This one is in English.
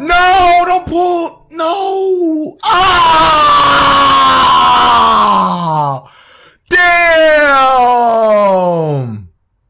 No, don't pull. No.